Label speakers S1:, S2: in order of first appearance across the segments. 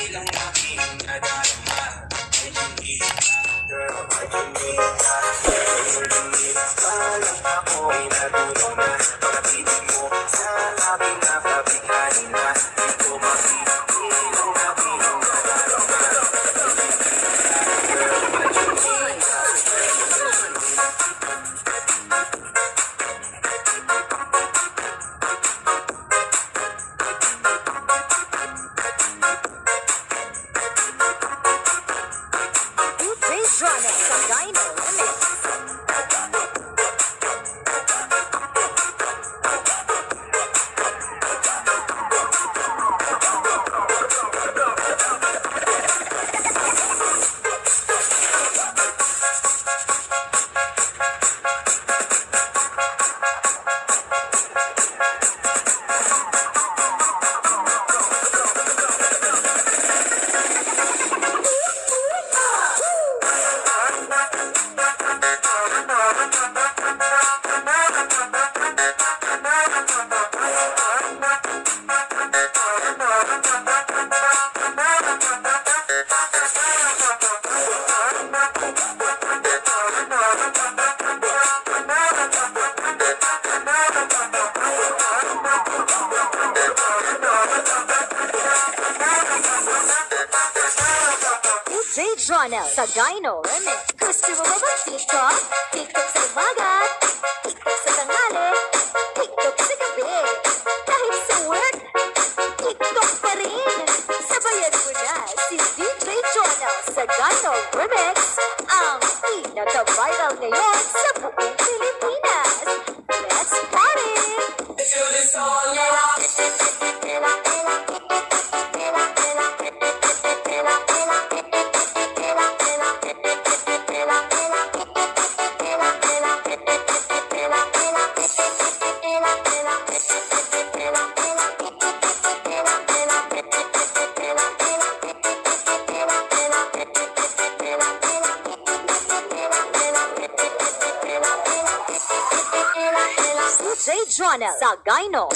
S1: Girl, I can make that. Girl, you make that. Alam ako'y.
S2: DJ Johnny sa Dino. DJ Johnny sa Dino Remix. Gusto mo ba mag-TikTok? TikTok sa umaga, TikTok sa tanghali, TikTok sa gabi. Kahit sa work, TikTok pa rin. Sabayan mo na si DJ Johnny sa Dino Remix. Ang pinaka-viral ngayon DJ Jonel Sagayno.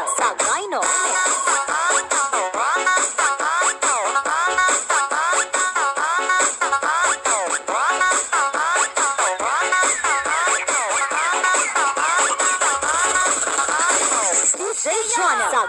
S2: Sa Dino. DJ Johnny sa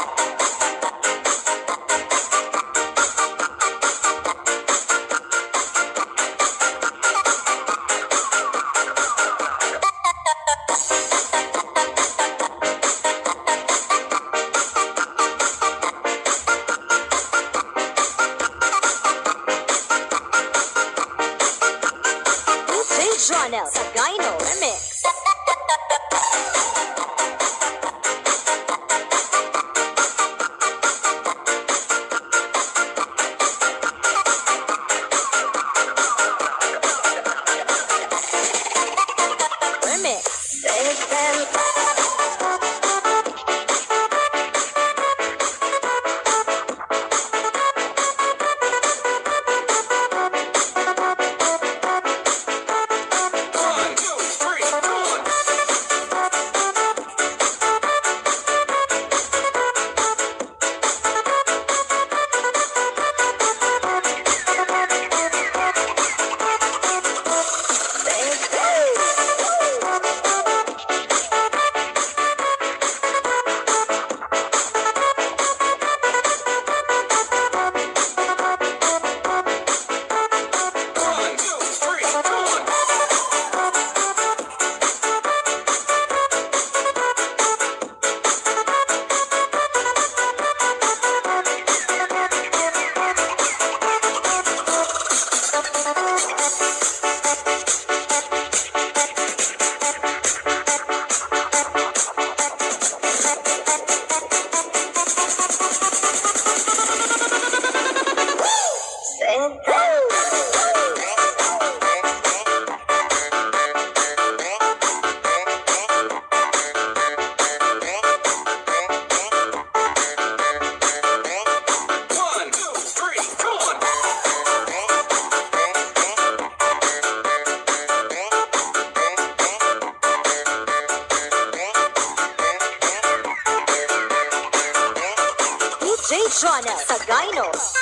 S2: Jonel Sagayno.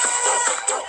S2: Don't,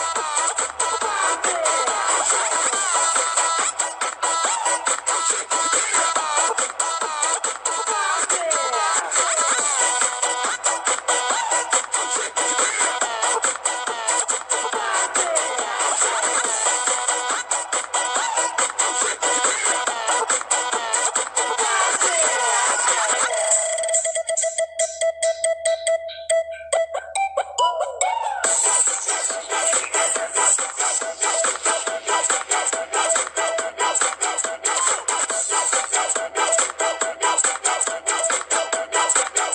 S2: Tell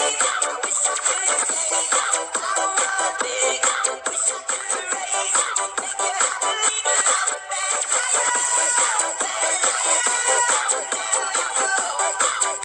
S2: me.